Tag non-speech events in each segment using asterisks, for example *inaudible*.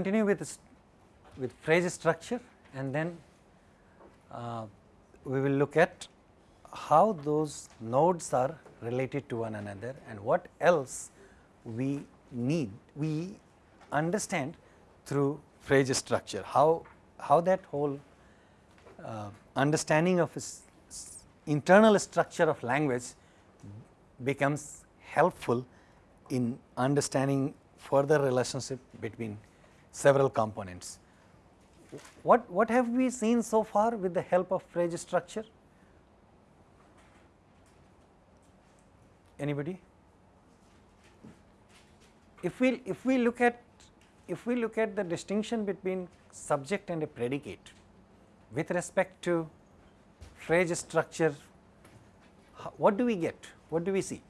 continue with, with phrase structure and then uh, we will look at how those nodes are related to one another and what else we need, we understand through phrase structure, how, how that whole uh, understanding of internal structure of language becomes helpful in understanding further relationship between several components. What, what have we seen so far with the help of phrase structure? Anybody? If we, if we look at if we look at the distinction between subject and a predicate with respect to phrase structure, what do we get? What do we see?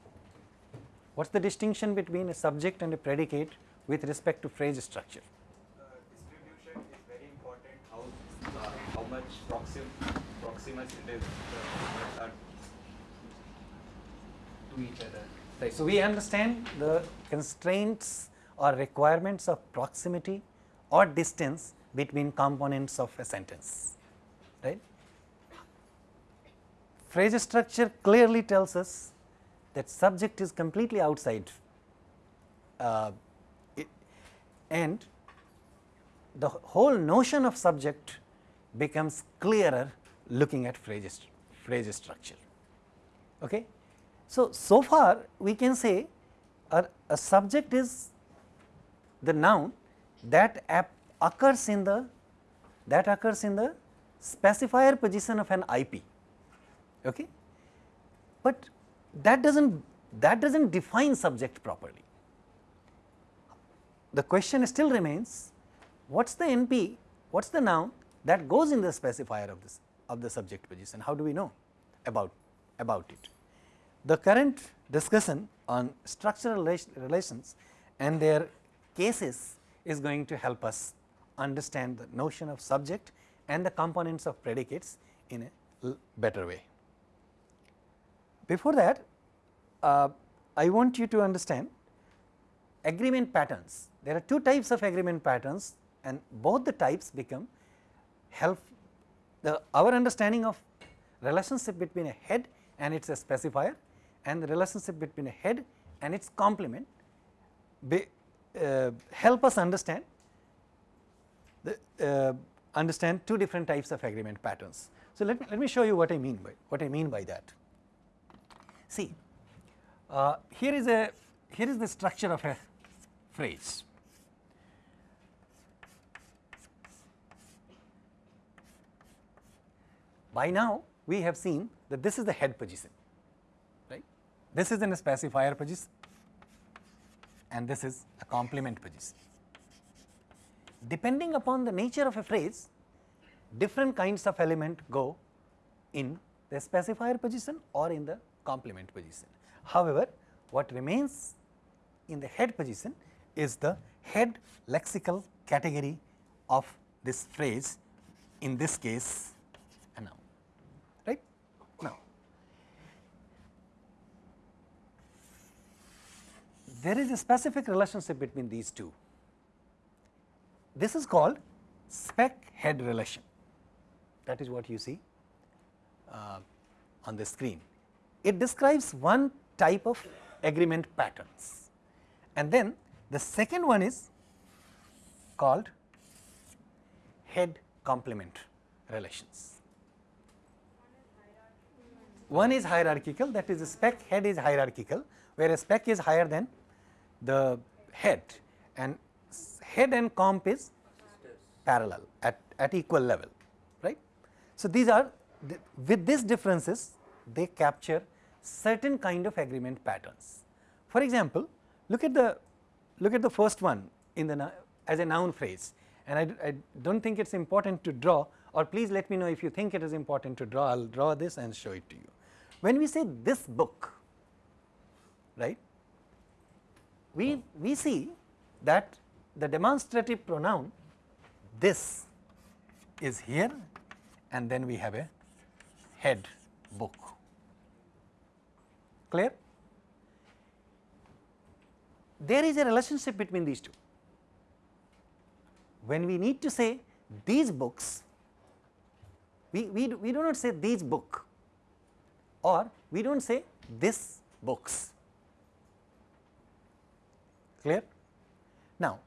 What is the distinction between a subject and a predicate with respect to phrase structure? distribution is very important, how, uh, how much proxim, uh, to each other. Right. So, we understand the constraints or requirements of proximity or distance between components of a sentence, right. Phrase structure clearly tells us that subject is completely outside uh, it, and the whole notion of subject becomes clearer looking at phrase, phrase structure. Okay. So, so far we can say a, a subject is the noun that occurs in the that occurs in the specifier position of an IP. Okay? But that does not that does not define subject properly. The question still remains what is the NP, what is the noun that goes in the specifier of this of the subject position, how do we know about, about it. The current discussion on structural relations and their cases is going to help us understand the notion of subject and the components of predicates in a better way. Before that, uh, I want you to understand agreement patterns. There are two types of agreement patterns and both the types become help the our understanding of relationship between a head and its specifier and the relationship between a head and its complement be, uh, help us understand the uh, understand two different types of agreement patterns. So, let me let me show you what I mean by what I mean by that. See, uh, here is a here is the structure of a phrase. By now, we have seen that this is the head position, right? This is in a specifier position and this is a complement position. Depending upon the nature of a phrase, different kinds of element go in the specifier position or in the complement position. However, what remains in the head position is the head lexical category of this phrase in this case a noun right now there is a specific relationship between these two. This is called spec head relation. That is what you see uh, on the screen. It describes one type of agreement patterns. And then the second one is called head complement relations. One is hierarchical that is spec head is hierarchical where spec is higher than the head and head and comp is parallel at, at equal level right. So, these are with these differences they capture certain kind of agreement patterns. For example, look at the look at the first one in the as a noun phrase and I, I do not think it is important to draw or please let me know if you think it is important to draw I will draw this and show it to you. When we say this book right we, we see that the demonstrative pronoun this is here and then we have a head book clear. There is a relationship between these two. when we need to say these books, we, we, do, we do not say these book or we do not say this books. Clear? Now,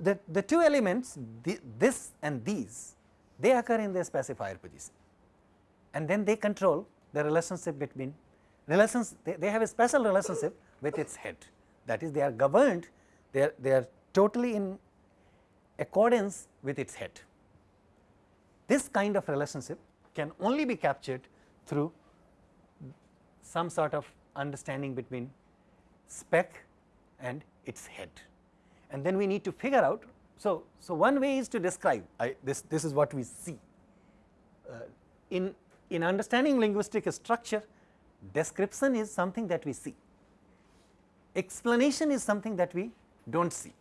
the, the two elements the, this and these they occur in the specifier position and then they control the relationship between relations they, they have a special relationship with its head that is they are governed they are, they are totally in accordance with its head. This kind of relationship can only be captured through some sort of understanding between spec and its head. And then we need to figure out. So, so one way is to describe I, this, this is what we see. Uh, in, in understanding linguistic structure description is something that we see, explanation is something that we do not see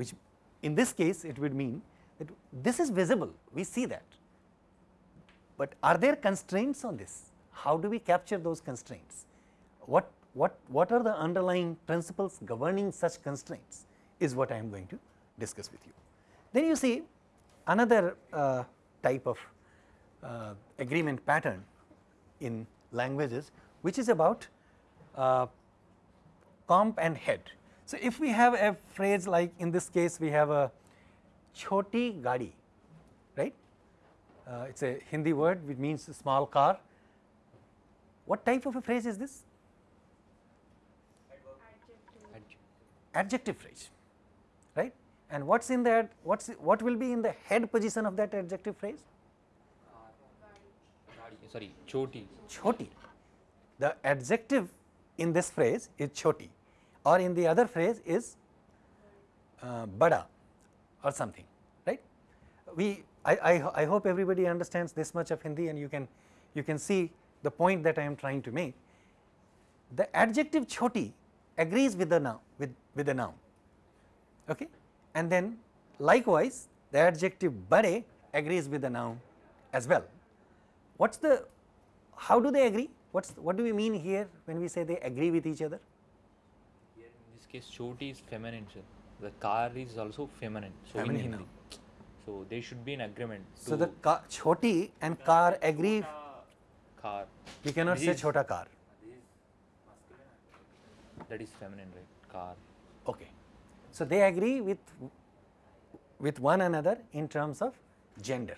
which in this case it would mean that this is visible we see that, but are there constraints on this? How do we capture those constraints? What what what are the underlying principles governing such constraints is what I am going to discuss with you. Then you see another uh, type of uh, agreement pattern in languages which is about uh, comp and head. So, if we have a phrase like in this case we have a choti gadi right uh, it is a Hindi word which means small car. What type of a phrase is this? Adjective, Adjective phrase right? And what is in that what is what will be in the head position of that adjective phrase? Sorry choti. Choti. The adjective in this phrase is choti. Or in the other phrase is uh, bada or something right? We I, I, I hope everybody understands this much of Hindi and you can you can see the point that I am trying to make. The adjective choti agrees with the noun with with the noun. Okay? And then likewise the adjective bade agrees with the noun as well. What is the how do they agree? What is what do we mean here when we say they agree with each other? Here in this case choti is feminine sir. The car is also feminine so feminine in Hindi so they should be in agreement so the car, choti and car agree? Car. We cannot say chota car that is feminine right? Car. Okay. So they agree with with one another in terms of gender.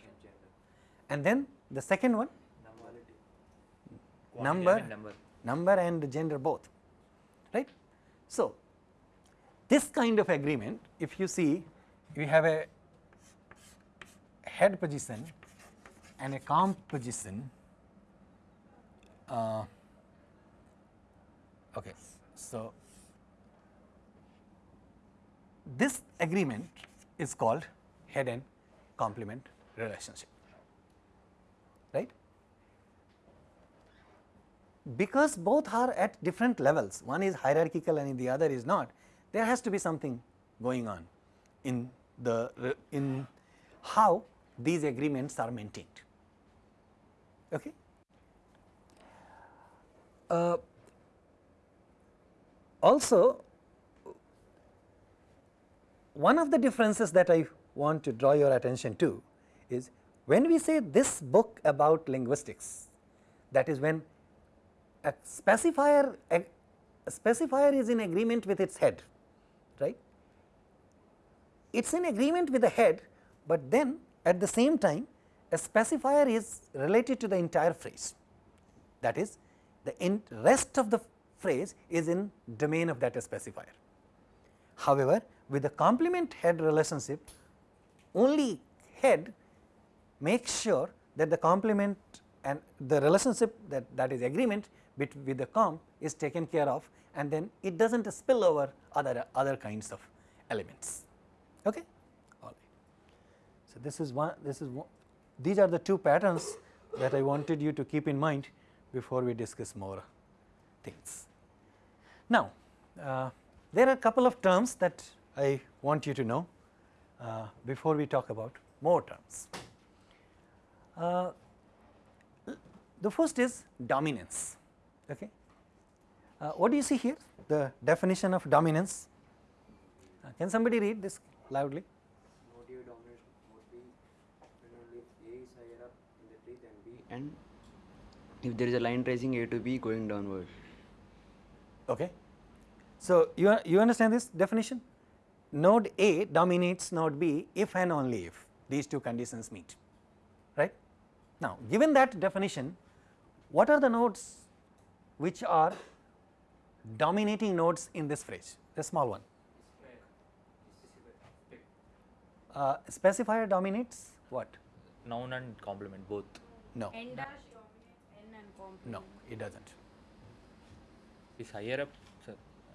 And then the second one? Number number. number and gender both right? So this kind of agreement if you see we have a head position and a comp position. Uh, okay so this agreement is called head and complement relationship right? Because both are at different levels one is hierarchical and the other is not there has to be something going on in the in how these agreements are maintained. Okay? Uh, also one of the differences that I want to draw your attention to is when we say this book about linguistics that is when a specifier a, a specifier is in agreement with its head right? It is in agreement with the head but then at the same time a specifier is related to the entire phrase. That is the rest of the phrase is in domain of that specifier. However, with the complement head relationship only head makes sure that the complement and the relationship that, that is agreement with, the comp is taken care of and then it does not spill over other, other kinds of elements. Okay? All right. So, this is one, this is one, these are the two patterns that I wanted you to keep in mind before we discuss more things. Now, uh, there are a couple of terms that I want you to know uh, before we talk about more terms. Uh, the first is dominance. Okay. Uh, what do you see here? The definition of dominance. Uh, can somebody read this loudly. Node A dominates node when only A is higher up in the tree than B and if there is a line tracing A to B going downward. Okay. So, you, you understand this definition? Node A dominates node B if and only if these two conditions meet, right. Now, given that definition, what are the nodes which are dominating nodes in this phrase, the small one? Uh, specifier dominates what? Noun and complement both. No, N dash dominates N and complement. no, it does not. Is higher up, sir.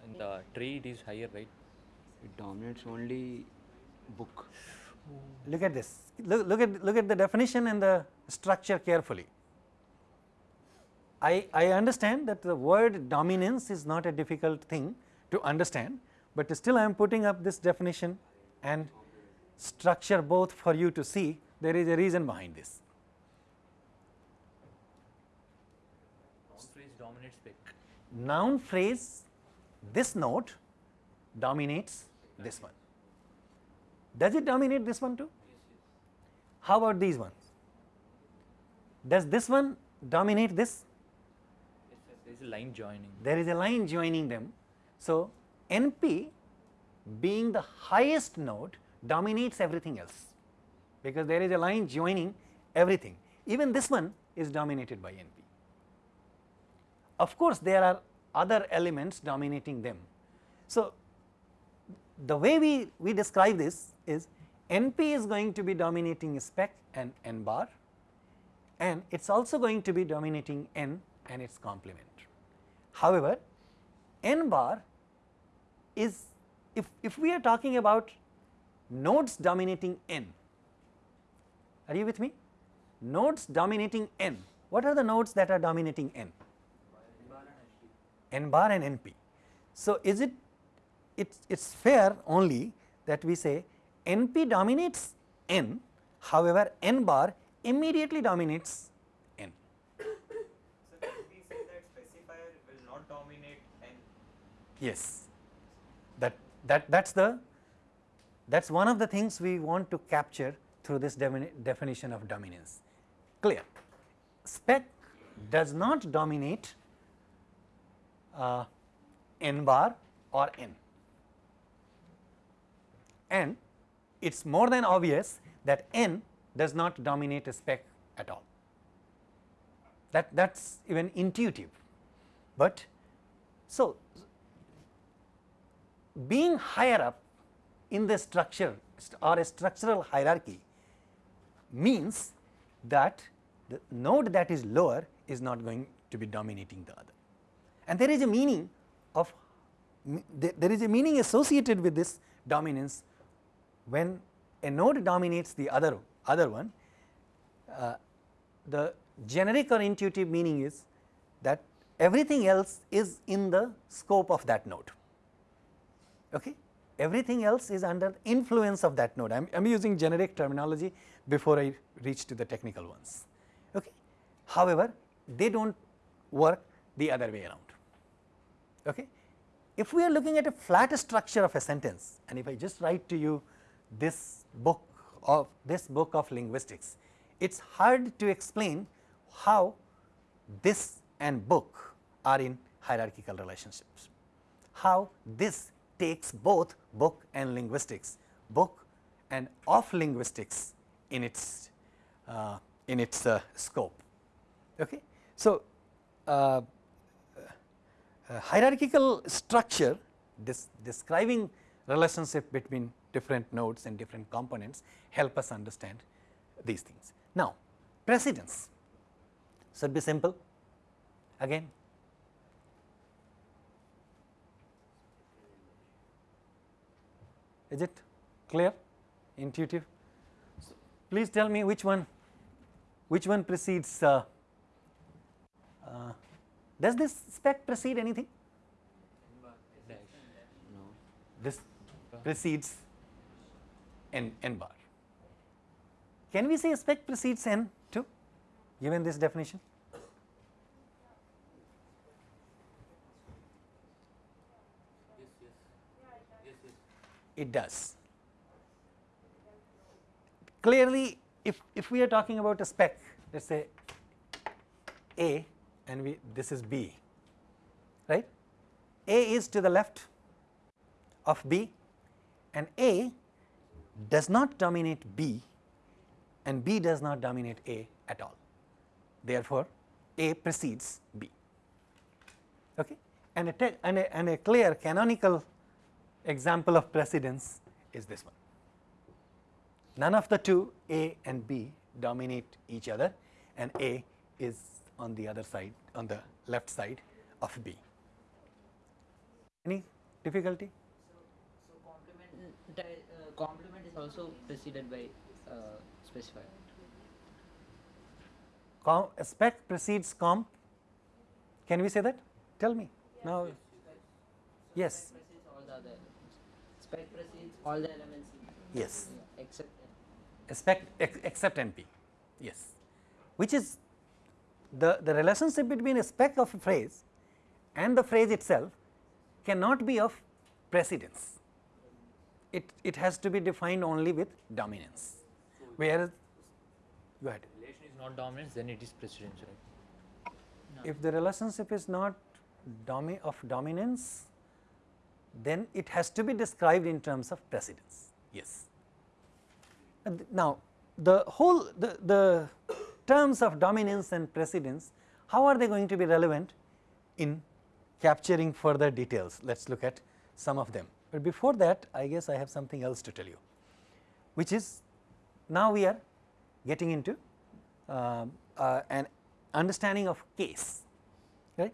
In the tree, it is higher, right? It dominates only book. Hmm. Look at this, look, look at look at the definition and the structure carefully. I, I understand that the word dominance is not a difficult thing to understand, but still I am putting up this definition and structure both for you to see there is a reason behind this. Noun phrase dominates spec. Noun phrase this note dominates this one. Does it dominate this one too? How about these ones? Does this one dominate this? There is a line joining. there is a line joining them. So, NP being the highest node dominates everything else because there is a line joining everything. Even this one is dominated by NP. Of course, there are other elements dominating them. So, the way we, we describe this is NP is going to be dominating spec and N bar and it is also going to be dominating N and its complement. However, N bar is if, if we are talking about nodes dominating N, are you with me? Nodes dominating N, what are the nodes that are dominating N? N bar and NP. So, is it it's it's fair only that we say NP dominates N, however, N bar immediately dominates N. So can we say that specifier will not dominate n? Yes, that that that's the that's one of the things we want to capture through this definition of dominance. Clear? Spec does not dominate uh, n bar or n, and it is more than obvious that n does not dominate a spec at all. That that's even intuitive, but so being higher up in the structure or a structural hierarchy means that the node that is lower is not going to be dominating the other. And there is a meaning of there is a meaning associated with this dominance when a node dominates the other other one uh, the generic or intuitive meaning is that everything else is in the scope of that node okay everything else is under influence of that node. I am using generic terminology before I reach to the technical ones. Okay. However, they do not work the other way around. Okay. If we are looking at a flat structure of a sentence and if I just write to you this book of this book of linguistics, it is hard to explain how this and book are in hierarchical relationships. How this takes both book and linguistics, book and of linguistics in its uh, in its uh, scope. Okay. So, uh, uh, hierarchical structure this describing relationship between different nodes and different components help us understand these things. Now, precedence should be simple again Is it clear, intuitive? Please tell me which one, which one precedes. Uh, does this spec precede anything? This precedes n n bar. Can we say spec precedes n too, given this definition? Yes, yes. Yeah, it does. clearly if, if we are talking about a spec let us say A and we this is B right? A is to the left of B and A does not dominate B and B does not dominate A at all. Therefore A precedes B. Okay? And a, and a, and a clear canonical example of precedence is this one. None of the two A and B dominate each other and A is on the other side on the left side of B. Any difficulty? So so complement, uh, complement is also preceded by uh, specifier. Com, spec precedes comp. Can we say that? Tell me now. Yes. Precedes all the other elements. Spec precedes all the elements Yes. except Spec ex, except NP. Yes. Which is the the relationship between a spec of a phrase and the phrase itself cannot be of precedence. It it has to be defined only with dominance. Whereas, go ahead. relation is not dominance, then it is precedence, right? if the relationship is not domi of dominance, then it has to be described in terms of precedence. Yes. And th- now, the whole the, the terms of dominance and precedence, how are they going to be relevant in capturing further details? Let us look at some of them. But before that, I guess I have something else to tell you, which is now we are getting into um, uh, an understanding of case, right.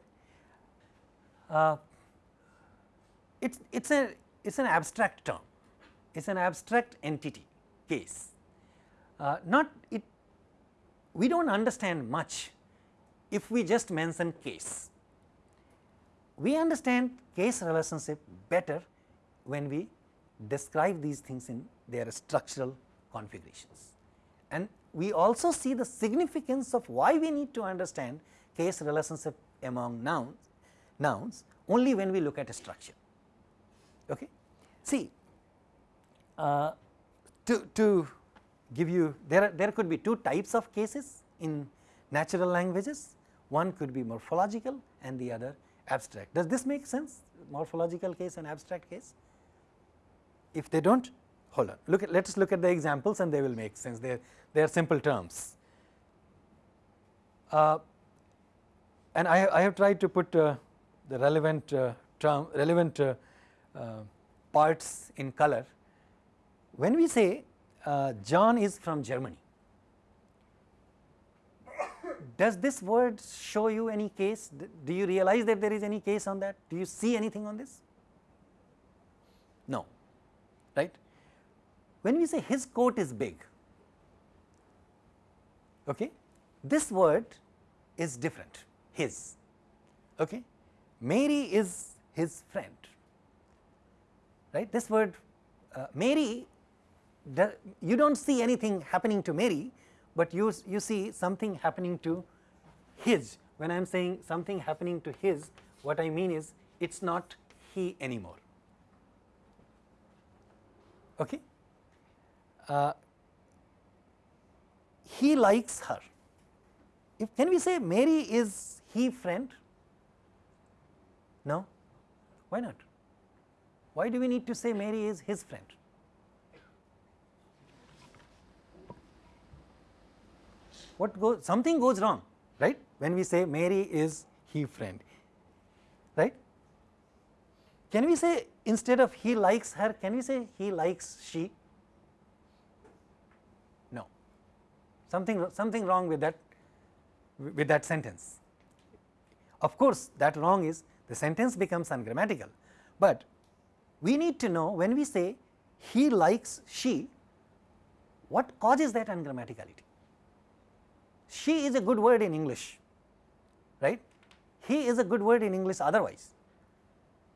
Uh, it's it's a it's an abstract term, it's an abstract entity case. Uh, not it we do not understand much if we just mention case. We understand case relationship better when we describe these things in their structural configurations. And we also see the significance of why we need to understand case relationship among nouns, nouns only when we look at a structure. Okay. See, uh, to, to give you there are, there could be two types of cases in natural languages. One could be morphological and the other abstract. Does this make sense? Morphological case and abstract case? If they don't hold on. Look at let us look at the examples and they will make sense. They they are simple terms. Uh, and I, I have tried to put uh, the relevant uh, term relevant uh, uh, parts in color. When we say uh, John is from Germany. Does this word show you any case? Do you realize that there is any case on that? Do you see anything on this? No, right? When we say his coat is big, okay, this word is different, his, okay. Mary is his friend, right? This word uh, Mary you do not see anything happening to Mary, but you, you see something happening to his. When I am saying something happening to his, what I mean is it is not he anymore. Okay? Uh, he likes her. If can we say Mary is he friend? No? Why not? Why do we need to say Mary is his friend? What goes something goes wrong right? When we say Mary is he friend right. Can we say instead of he likes her can we say he likes she? No. Something something wrong with that with that sentence. Of course, that wrong is the sentence becomes ungrammatical, but we need to know when we say he likes she what causes that ungrammaticality she is a good word in English, right. He is a good word in English otherwise,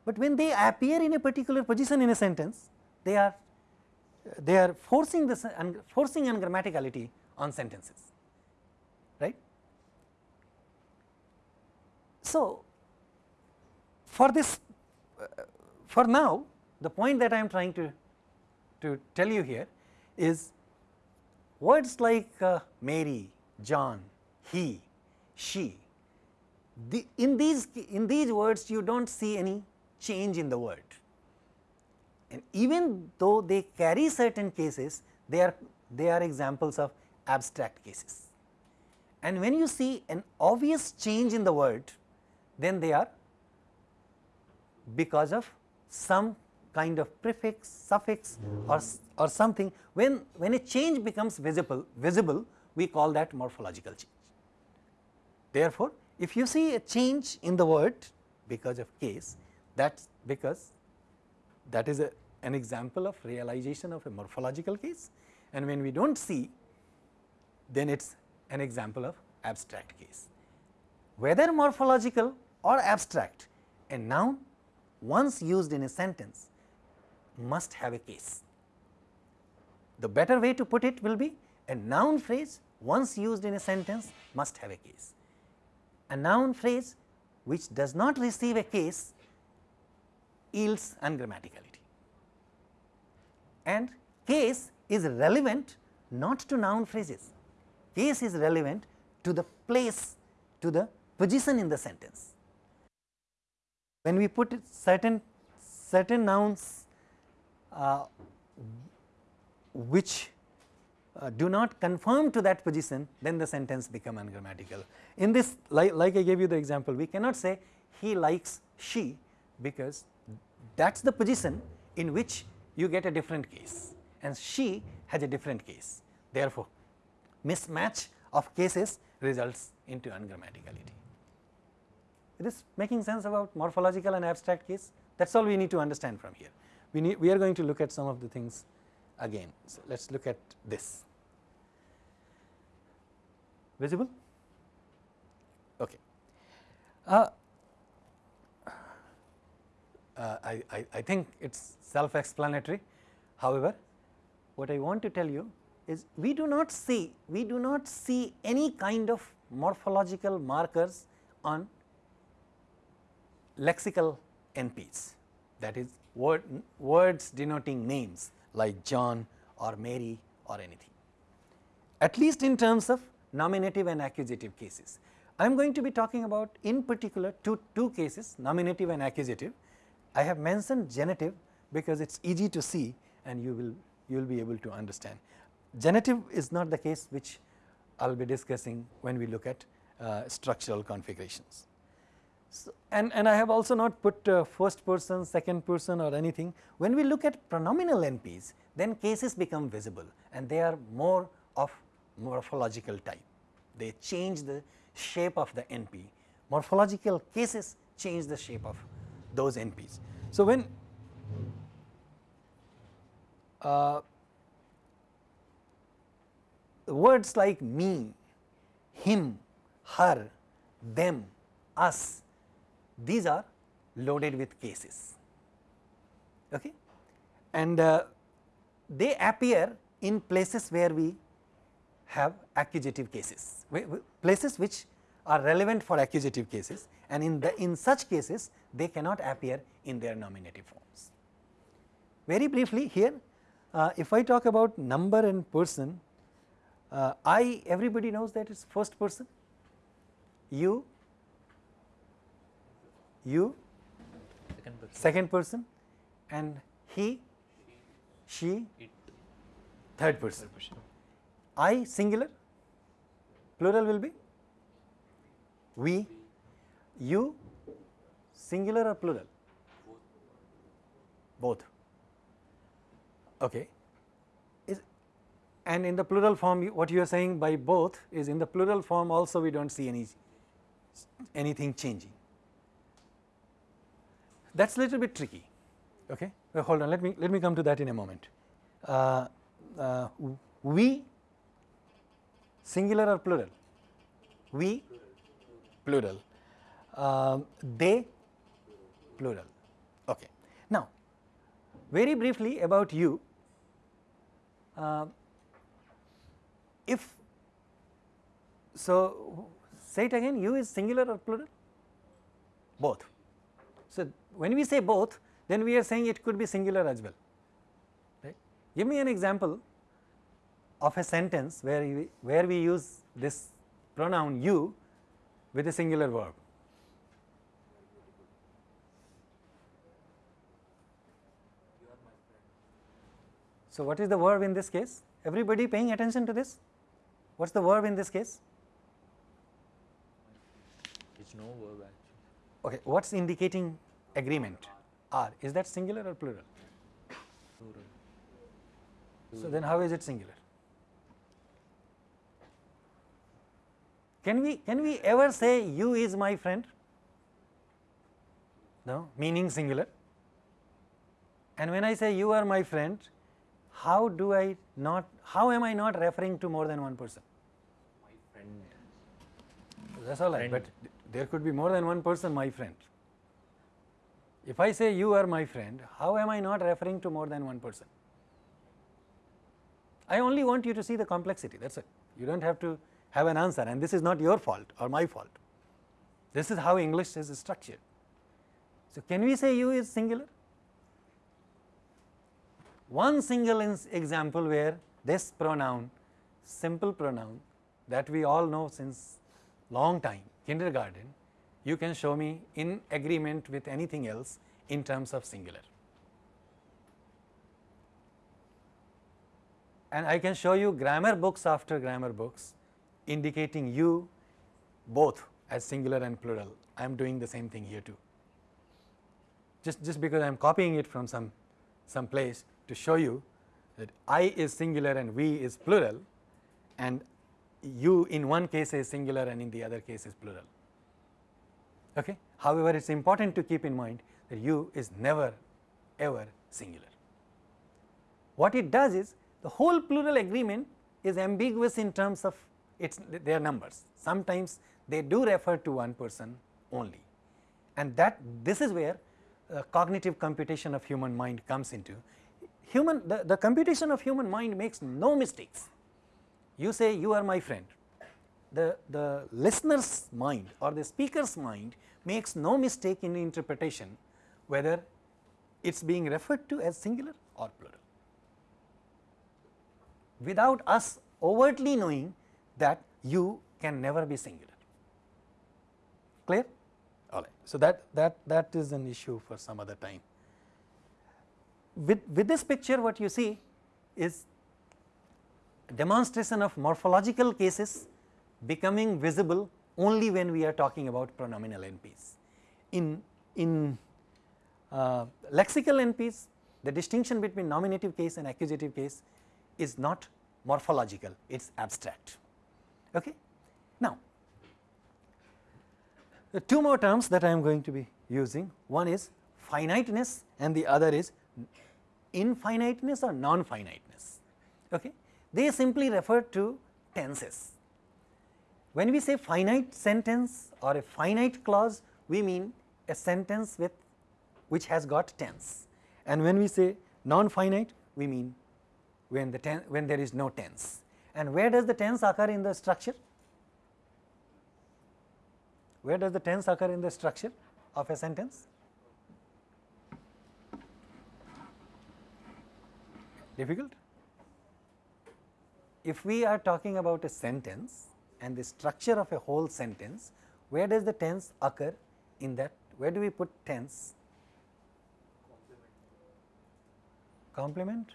but when they appear in a particular position in a sentence, they are they are forcing this forcing ungrammaticality on sentences, right. So, for this for now the point that I am trying to to tell you here is words like uh, Mary, John, he, she, the, in these in these words you do not see any change in the word and even though they carry certain cases they are they are examples of abstract cases. And when you see an obvious change in the word then they are because of some kind of prefix, suffix or, or something. When, when a change becomes visible, visible we call that morphological change. Therefore, if you see a change in the word because of case that is because that is a, an example of realization of a morphological case and when we do not see then it is an example of abstract case. Whether morphological or abstract a noun once used in a sentence must have a case. The better way to put it will be a noun phrase once used in a sentence must have a case. A noun phrase which does not receive a case yields ungrammaticality and case is relevant not to noun phrases, case is relevant to the place to the position in the sentence. When we put certain certain nouns uh, which uh, do not conform to that position then the sentence become ungrammatical. In this like, like I gave you the example we cannot say he likes she because that is the position in which you get a different case and she has a different case. Therefore, mismatch of cases results into ungrammaticality. It is making sense about morphological and abstract case that is all we need to understand from here. We need we are going to look at some of the things again. So, let us look at this visible? Okay. Uh, uh, I, I, I think it is self explanatory however what I want to tell you is we do not see we do not see any kind of morphological markers on lexical NPs that is word, words denoting names like John or Mary or anything. At least in terms of nominative and accusative cases. I am going to be talking about in particular two, two cases nominative and accusative. I have mentioned genitive because it is easy to see and you will you will be able to understand. Genitive is not the case which I will be discussing when we look at uh, structural configurations. So, and, and I have also not put uh, first person, second person or anything. When we look at pronominal NPs, then cases become visible and they are more of morphological type. They change the shape of the NP. Morphological cases change the shape of those NPs. So, when uh, words like me, him, her, them, us, these are loaded with cases okay. and uh, they appear in places where we have accusative cases, places which are relevant for accusative cases and in the in such cases they cannot appear in their nominative forms. Very briefly here uh, if I talk about number and person, uh, I everybody knows that it is first person, you, you, Second person. second person and he, she, It. third person. I singular, plural will be we, you, singular or plural? Both. Okay. Is and in the plural form you, what you are saying by both is in the plural form also we do not see any anything changing. That is a little bit tricky. Okay. Well, hold on let me let me come to that in a moment. Uh, uh, we singular or plural? We plural. Um, they plural. Okay. Now, very briefly about you. Uh, if so, say it again. You is singular or plural? Both. So, when we say both, then we are saying it could be singular as well. Right? Give me an example of a sentence where we, where we use this pronoun you with a singular verb. So, what is the verb in this case? Everybody paying attention to this? What is the verb in this case? It's no verb actually. Okay, what is indicating agreement? R. is that singular or plural? Plural. So, then how is it singular? Can we can we ever say you is my friend? No, meaning singular. And when I say you are my friend, how do I not how am I not referring to more than one person? My friend. That is all but there could be more than one person my friend. If I say you are my friend, how am I not referring to more than one person? I only want you to see the complexity that is it. You do not have to have an answer and this is not your fault or my fault. This is how English is structured. So, can we say you is singular? One single example where this pronoun, simple pronoun that we all know since long time, kindergarten, you can show me in agreement with anything else in terms of singular. And I can show you grammar books after grammar books indicating you both as singular and plural. I am doing the same thing here too. Just, just because I am copying it from some, some place to show you that I is singular and we is plural and you in one case is singular and in the other case is plural. Okay? However, it is important to keep in mind that you is never ever singular. What it does is the whole plural agreement is ambiguous in terms of its their numbers. Sometimes they do refer to one person only and that this is where uh, cognitive computation of human mind comes into. Human the, the computation of human mind makes no mistakes. You say you are my friend, the, the listener's mind or the speaker's mind makes no mistake in interpretation whether it is being referred to as singular or plural without us overtly knowing that you can never be singular. Clear? All right. So, that, that, that is an issue for some other time. With, with this picture what you see is demonstration of morphological cases becoming visible only when we are talking about pronominal NPs. In, in uh, lexical NPs, the distinction between nominative case and accusative case is not morphological, it is abstract. Okay? Now, the two more terms that I am going to be using, one is finiteness and the other is infiniteness or non-finiteness. Okay? They simply refer to tenses. When we say finite sentence or a finite clause, we mean a sentence with which has got tense and when we say non-finite, we mean when the ten, when there is no tense. And where does the tense occur in the structure? Where does the tense occur in the structure of a sentence? Difficult? If we are talking about a sentence and the structure of a whole sentence, where does the tense occur in that? Where do we put tense? Complement?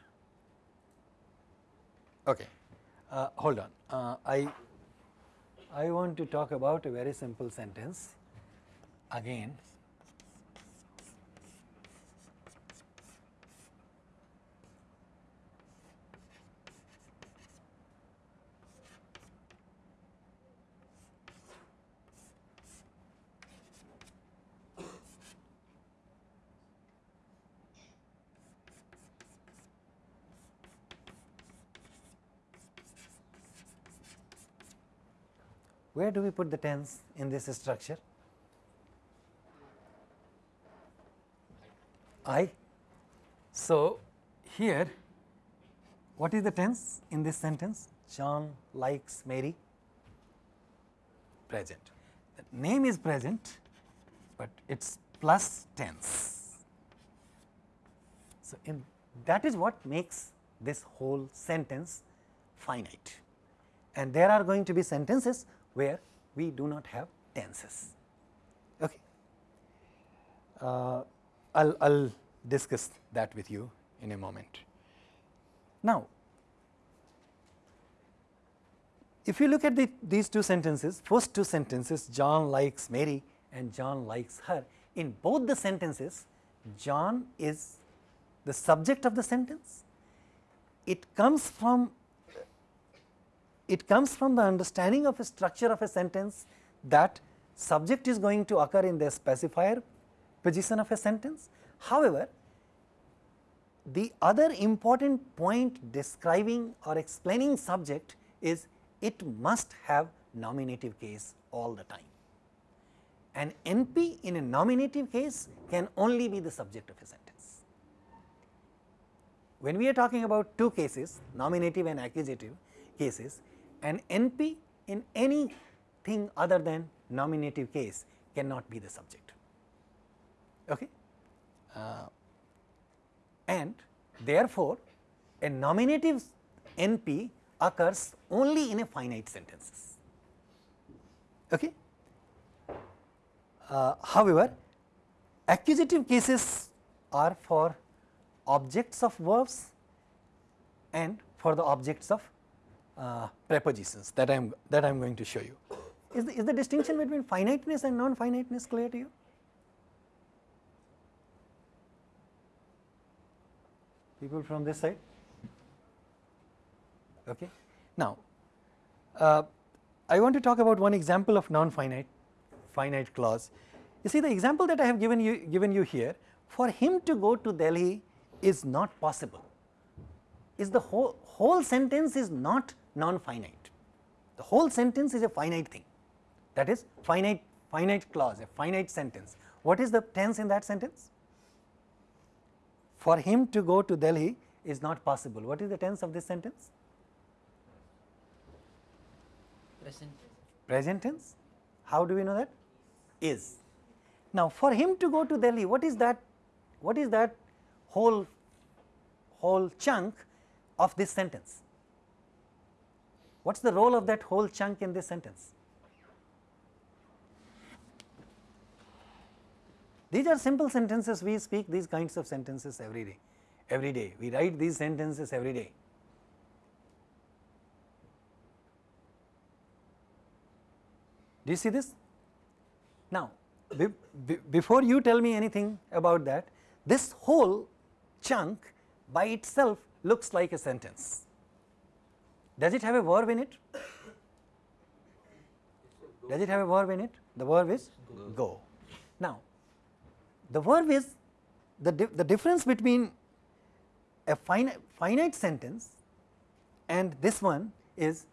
Okay, uh, hold on. Uh, I I want to talk about a very simple sentence again. Where do we put the tense in this structure? I. So, here what is the tense in this sentence? John likes Mary present. The name is present, but it is plus tense. So, in that is what makes this whole sentence finite and there are going to be sentences where we do not have tenses. Okay. Uh, I'll, I'll discuss that with you in a moment. Now, if you look at the, these two sentences, first two sentences John likes Mary and John likes her, in both the sentences John is the subject of the sentence. It comes from it comes from the understanding of a structure of a sentence that subject is going to occur in the specifier position of a sentence. However, the other important point describing or explaining subject is it must have nominative case all the time. An NP in a nominative case can only be the subject of a sentence. When we are talking about two cases nominative and accusative cases, an NP in anything other than nominative case cannot be the subject. Okay? Uh, and therefore, a nominative NP occurs only in a finite sentences. Okay? Uh, however, accusative cases are for objects of verbs and for the objects of uh, prepositions that I am that I am going to show you. Is the, is the distinction between finiteness and non-finiteness clear to you? People from this side? Okay. Now, uh, I want to talk about one example of non-finite finite clause. You see the example that I have given you given you here for him to go to Delhi is not possible. Is the whole whole sentence is not non-finite. The whole sentence is a finite thing that is finite finite clause a finite sentence. What is the tense in that sentence? For him to go to Delhi is not possible. What is the tense of this sentence? Present. Present tense. How do we know that? Is. Now, for him to go to Delhi, what is that? What is that whole whole chunk of this sentence? What is the role of that whole chunk in this sentence? These are simple sentences, we speak these kinds of sentences every day, every day, we write these sentences every day. Do you see this? Now, be, be, before you tell me anything about that, this whole chunk by itself looks like a sentence. Does it have a verb in it? Does it have a verb in it? The verb is go. go. Now, the verb is the, di the difference between a finite, finite sentence and this one is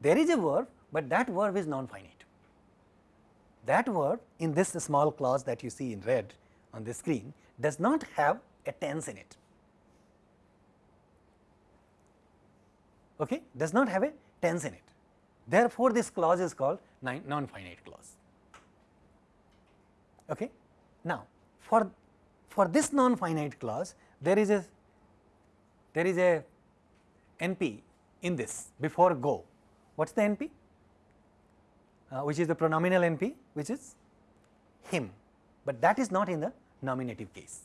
there is a verb, but that verb is non-finite. That verb in this small clause that you see in red on the screen does not have a tense in it. okay, does not have a tense in it. Therefore, this clause is called non-finite clause. Okay. Now, for for this non-finite clause, there is a there is a NP in this before go. What is the NP? Uh, which is the pronominal NP, which is him, but that is not in the nominative case,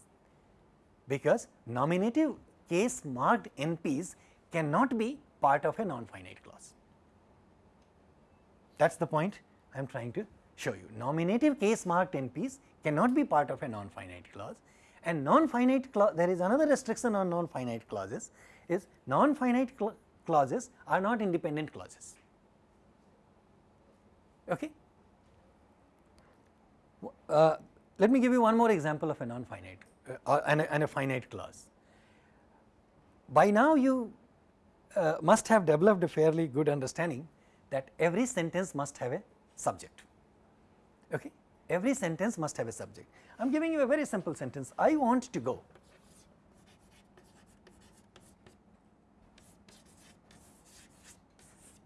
because nominative case marked NPs cannot be part of a non-finite clause. That is the point I am trying to show you. Nominative case marked NPs cannot be part of a non-finite clause and non-finite clause there is another restriction on non-finite clauses is non-finite cl clauses are not independent clauses. Okay. Uh, let me give you one more example of a non-finite uh, and, a, and a finite clause. By now you uh, must have developed a fairly good understanding that every sentence must have a subject. Okay? Every sentence must have a subject. I am giving you a very simple sentence I want to go.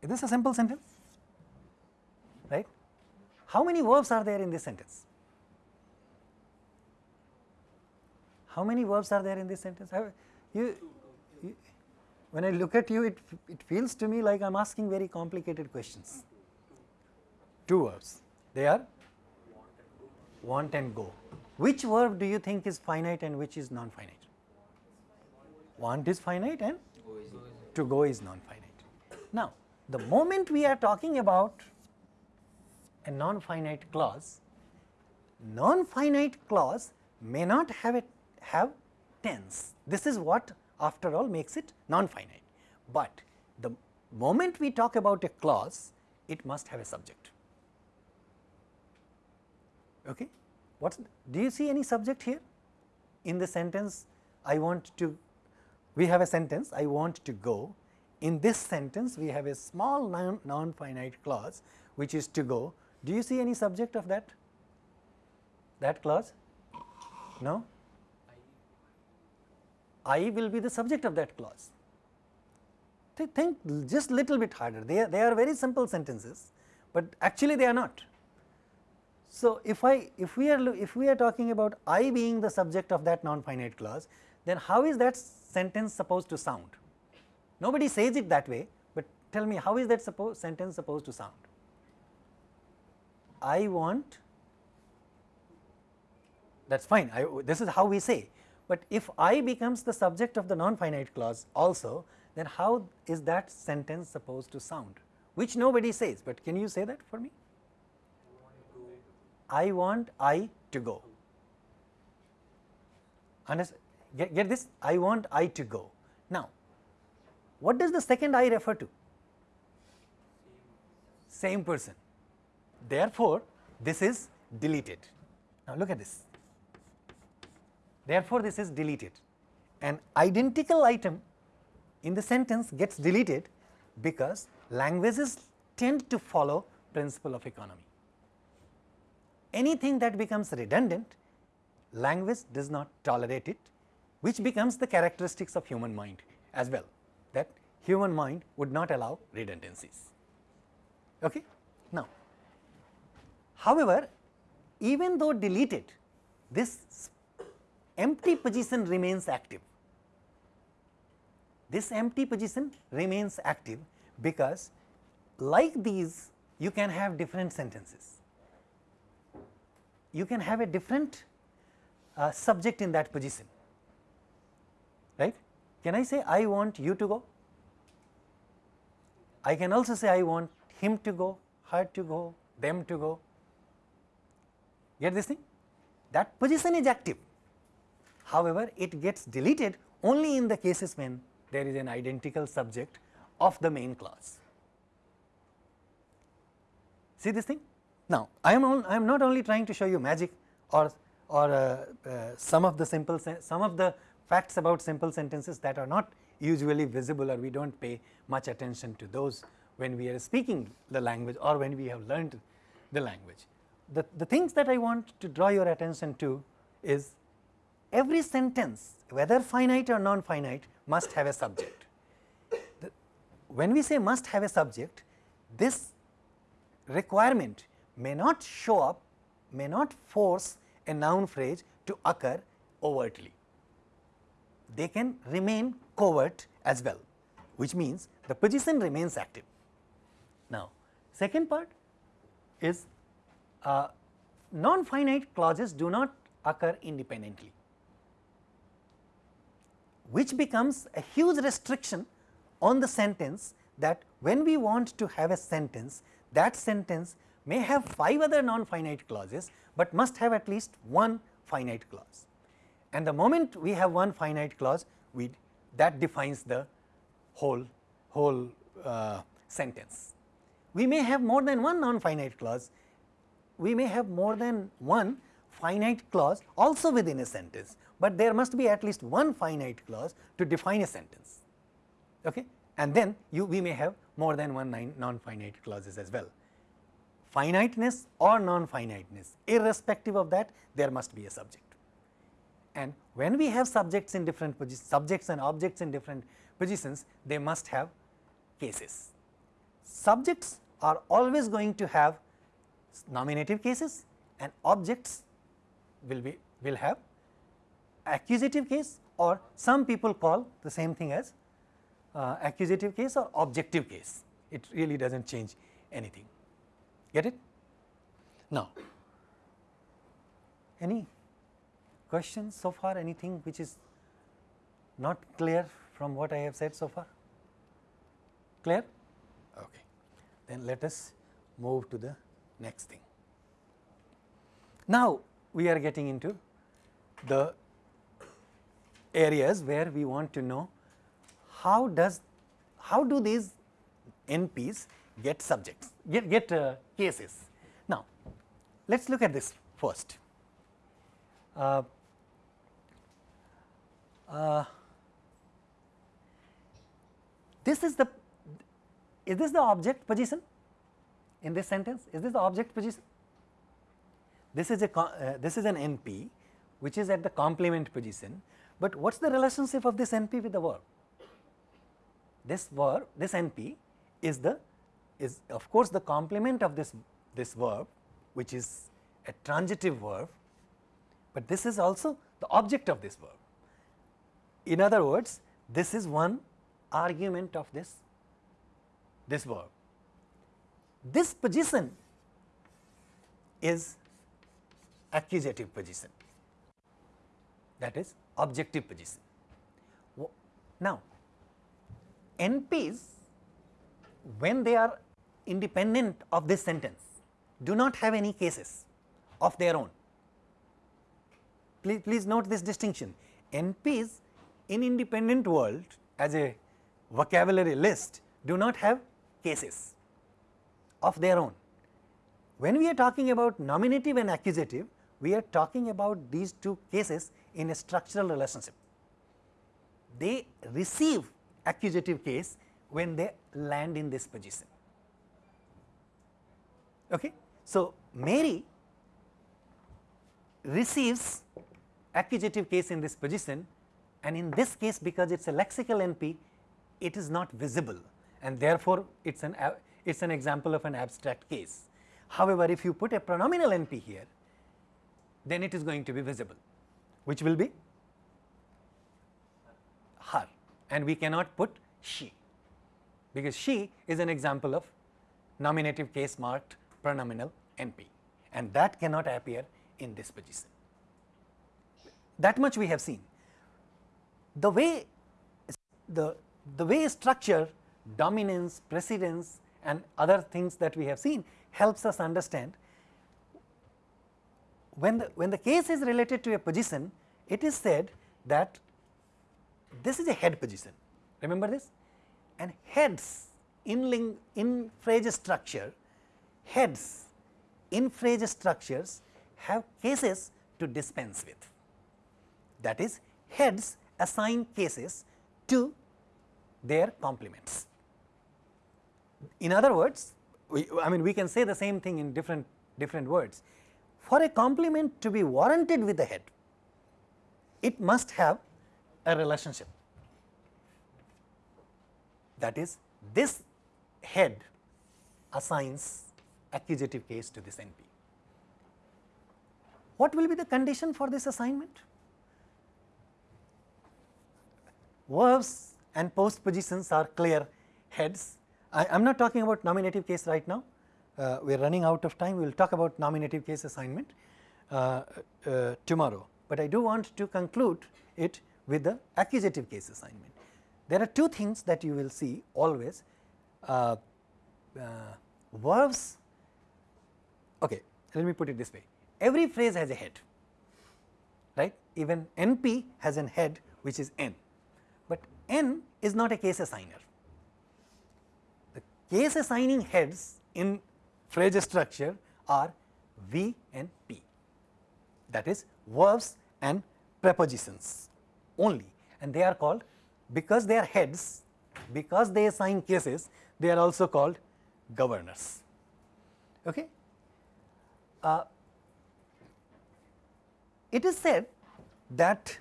Is this a simple sentence? Right? How many verbs are there in this sentence? How many verbs are there in this sentence? You, when I look at you, it, it feels to me like I am asking very complicated questions. Two verbs, they are want and go. Which verb do you think is finite and which is non-finite? Want is finite and to go is non-finite. Now, the moment we are talking about a non-finite clause, non-finite clause may not have it have tense. This is what after all makes it non-finite, but the moment we talk about a clause, it must have a subject. Okay. What's do you see any subject here? In the sentence I want to we have a sentence I want to go. In this sentence we have a small non, non finite clause which is to go. Do you see any subject of that? That clause? No I will be the subject of that clause. think just little bit harder, they are, they are very simple sentences, but actually they are not. So, if I if we are if we are talking about I being the subject of that non finite clause, then how is that sentence supposed to sound? Nobody says it that way, but tell me how is that suppose, sentence supposed to sound? I want that is fine, I, this is how we say, but if I becomes the subject of the non-finite clause also, then how is that sentence supposed to sound? Which nobody says, but can you say that for me? I want I to go. Understand? Get, get this? I want I to go. Now, what does the second I refer to? Same person. Therefore, this is deleted. Now, look at this. Therefore, this is deleted. An identical item in the sentence gets deleted because languages tend to follow principle of economy. Anything that becomes redundant, language does not tolerate it, which becomes the characteristics of human mind as well, that human mind would not allow redundancies. Okay? Now, however, even though deleted, this empty position remains active. This empty position remains active because like these you can have different sentences. You can have a different uh, subject in that position, right. Can I say I want you to go? I can also say I want him to go, her to go, them to go. Get this thing? That position is active. However, it gets deleted only in the cases when there is an identical subject of the main clause. See this thing? Now, I am I am not only trying to show you magic or or uh, uh, some of the simple some of the facts about simple sentences that are not usually visible or we do not pay much attention to those when we are speaking the language or when we have learned the language. The, the things that I want to draw your attention to is every sentence whether finite or non-finite must have a subject. The, when we say must have a subject, this requirement may not show up, may not force a noun phrase to occur overtly. They can remain covert as well, which means the position remains active. Now, second part is uh, non-finite clauses do not occur independently which becomes a huge restriction on the sentence that when we want to have a sentence, that sentence may have 5 other non-finite clauses, but must have at least one finite clause. And the moment we have one finite clause, we that defines the whole whole uh, sentence. We may have more than one non-finite clause, we may have more than one finite clause also within a sentence, but there must be at least one finite clause to define a sentence. Okay? And then you we may have more than one non-finite clauses as well. Finiteness or non-finiteness, irrespective of that, there must be a subject. And when we have subjects in different positions, subjects and objects in different positions, they must have cases. Subjects are always going to have nominative cases and objects will be will have accusative case or some people call the same thing as uh, accusative case or objective case. It really does not change anything. Get it? Now, any questions so far? Anything which is not clear from what I have said so far? Clear? Okay. Then let us move to the next thing. Now, we are getting into the areas where we want to know how does how do these NPs get subjects get get uh, cases. Now, let us look at this first. Uh, uh, this is the is this the object position in this sentence is this the object position this is a uh, this is an NP which is at the complement position, but what is the relationship of this NP with the verb? This verb this NP is the is of course the complement of this this verb which is a transitive verb, but this is also the object of this verb. In other words, this is one argument of this this verb. This position is accusative position that is objective position. Now, NPs when they are independent of this sentence do not have any cases of their own. Please, please note this distinction NPs in independent world as a vocabulary list do not have cases of their own. When we are talking about nominative and accusative, we are talking about these two cases in a structural relationship. They receive accusative case when they land in this position. Okay? So, Mary receives accusative case in this position and in this case because it is a lexical NP, it is not visible and therefore, it is an it is an example of an abstract case. However, if you put a pronominal NP here, then it is going to be visible, which will be her and we cannot put she, because she is an example of nominative case marked pronominal NP and that cannot appear in this position. That much we have seen. The way the, the way structure dominance, precedence and other things that we have seen helps us understand when the, when the case is related to a position, it is said that this is a head position, remember this? And heads in, ling, in phrase structure, heads in phrase structures have cases to dispense with. That is, heads assign cases to their complements. In other words, we, I mean we can say the same thing in different different words. For a complement to be warranted with the head, it must have a relationship. That is, this head assigns accusative case to this NP. What will be the condition for this assignment? Verbs and postpositions are clear heads. I am not talking about nominative case right now, uh, we are running out of time, we will talk about nominative case assignment uh, uh, tomorrow, but I do want to conclude it with the accusative case assignment. There are two things that you will see always. Uh, uh, verbs, okay, let me put it this way, every phrase has a head, right, even NP has an head which is N, but N is not a case assigner. The case assigning heads in phrase structure are V and P that is verbs and prepositions only and they are called because they are heads because they assign cases they are also called governors. Okay. Uh, it is said that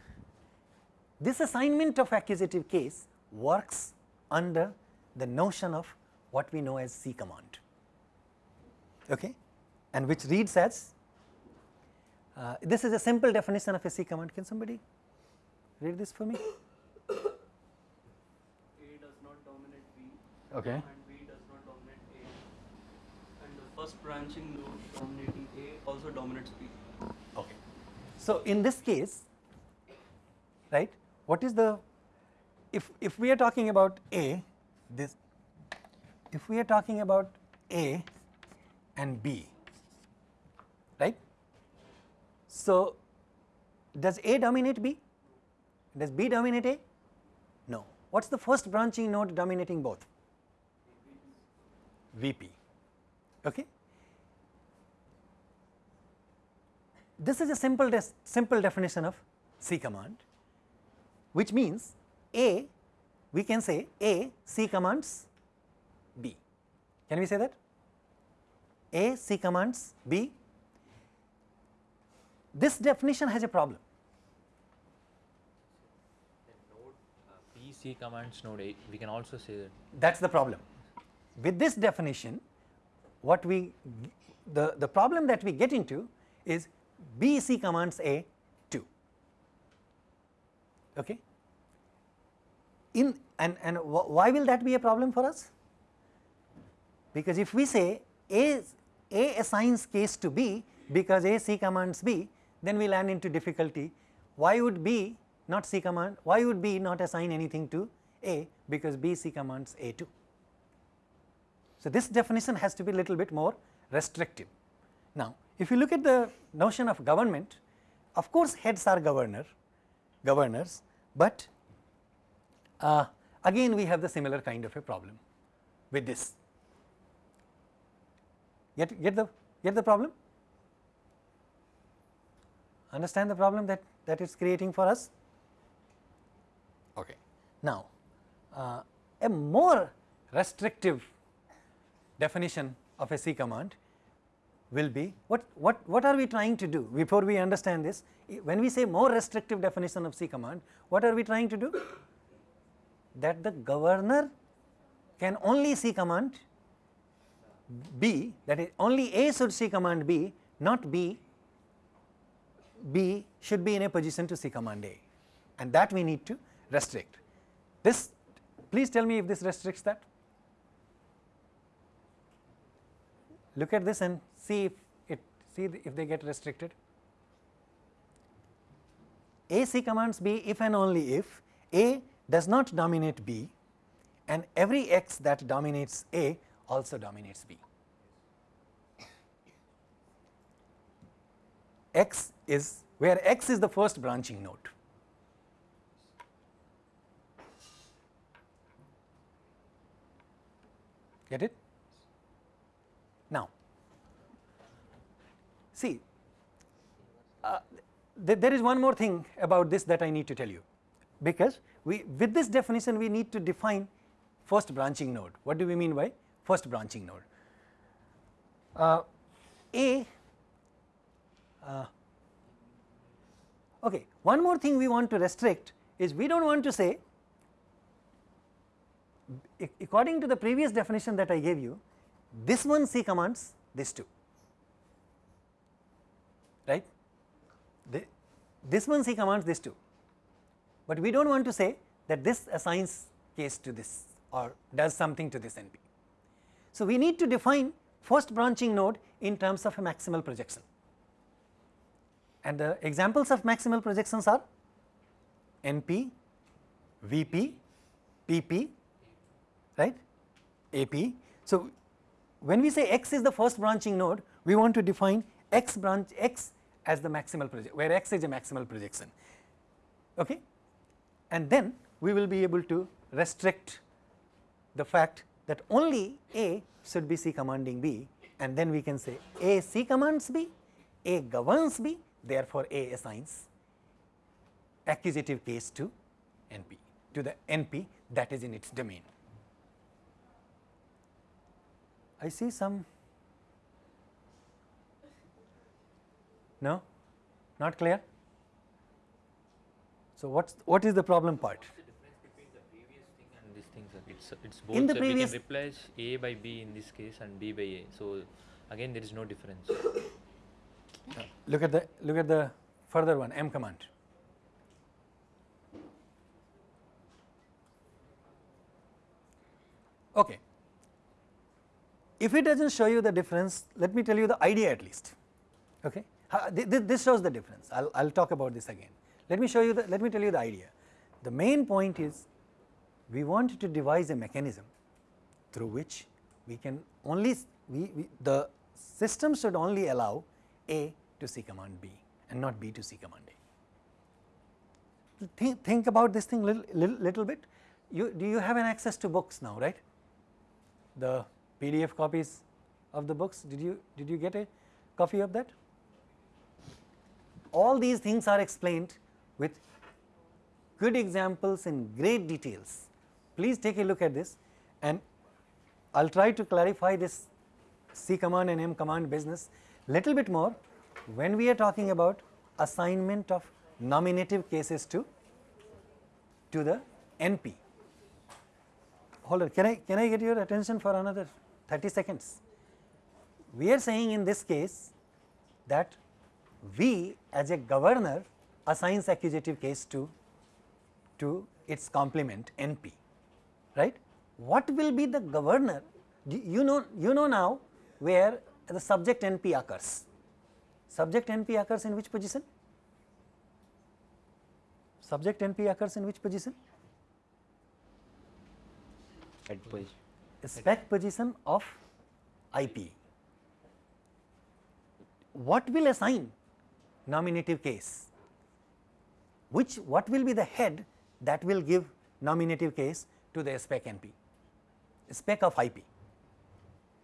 this assignment of accusative case works under the notion of what we know as C command okay, and which reads as uh, this is a simple definition of a C command. Can somebody read this for me? A does not dominate B Okay. and B does not dominate A. And the first branching node dominating A also dominates B. Okay. So in this case, right, what is the, if, if we are talking about A, this, if we are talking about A and B, right, so does A dominate B? Does B dominate A? No. What is the first branching node dominating both? VP. Okay. This is a simple simple definition of C command, which means A, we can say A C commands B. Can we say that? A C commands B. This definition has a problem. Node uh, B C commands node A. We can also say that That is the problem. With this definition, what we the, the problem that we get into is B C commands A 2. Okay. In and and why will that be a problem for us? Because if we say A A assigns case to B because A C commands B, then we land into difficulty. Why would B not C command? Why would B not assign anything to A because B C commands A 2? So, this definition has to be a little bit more restrictive. Now, if you look at the notion of government, of course, heads are governor, governors, but uh, again we have the similar kind of a problem with this. Get, get the get the problem? Understand the problem that that it's creating for us? Okay. Now, uh, a more restrictive definition of a C command will be what, what, what are we trying to do before we understand this when we say more restrictive definition of C command what are we trying to do that the governor can only C command B that is only A should C command B not B. B should be in a position to C command A. And that we need to restrict. This please tell me if this restricts that. Look at this and see if it see if they get restricted. AC commands B if and only if A does not dominate B and every x that dominates A also dominates B. X is where X is the first branching node. Get it? Now, see, uh, th- there is one more thing about this that I need to tell you, because we with this definition we need to define first branching node. What do we mean by first branching node? Uh, A. Uh, okay, one more thing we want to restrict is we do not want to say according to the previous definition that I gave you, this one C commands this two, right? The, this one C commands this two, but we do not want to say that this assigns case to this or does something to this NP. So, we need to define first branching node in terms of a maximal projection and the examples of maximal projections are NP, VP, PP, right, AP. So, when we say x is the first branching node, we want to define x branch x as the maximal project, where x is a maximal projection. Okay? And then we will be able to restrict the fact that only A should be C commanding B and then we can say A C commands B, A governs B, therefore A assigns accusative case to NP, to the NP that is in its domain. I see some. No, not clear. So what's what is the problem part? What's the difference between the previous thing and this thing, sir? It's it's both. In the previous- we can replace A by B in this case and B by A. So again, there is no difference. Uh, *coughs* Look at the look at the further one M command. Okay. If it does not show you the difference, let me tell you the idea at least. Okay. Ha- thi- thi- This shows the difference. I will I will talk about this again. Let me show you the, let me tell you the idea. The main point is we want to devise a mechanism through which we can only we, we the system should only allow A to C command B and not B to C command A. Think, think about this thing little, little, little bit. You do you have an access to books now, right? The PDF copies of the books. Did you did you get a copy of that? All these things are explained with good examples in great details. Please take a look at this and I will try to clarify this C command and M command business little bit more when we are talking about assignment of nominative cases to to the NP. Hold on, can I can I get your attention for another 30 seconds? We are saying in this case that V as a governor assigns accusative case to to its complement NP, right? What will be the governor? You know, you know now where the subject NP occurs. Subject NP occurs in which position? Subject NP occurs in which position? At position. Spec position of IP. What will assign nominative case? Which what will be the head that will give nominative case to the spec NP? Spec of IP.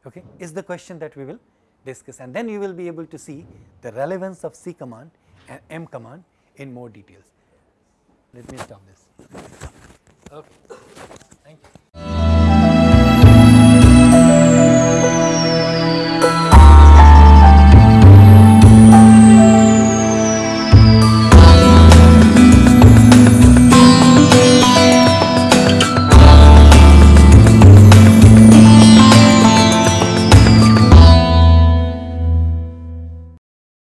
Okay, is the question that we will discuss, and then you will be able to see the relevance of C command and M command in more details. Let me stop this. Okay.